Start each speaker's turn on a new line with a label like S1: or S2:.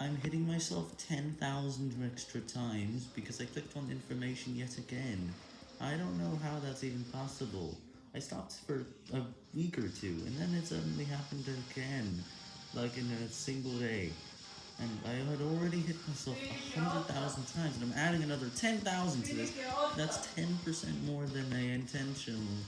S1: I'm hitting myself 10,000 extra times because I clicked on information yet again. I don't know how that's even possible. I stopped for a week or two, and then it suddenly happened again, like in a single day. And I had already hit myself 100,000 times, and I'm adding another 10,000 to this. That's 10% more than I intentionally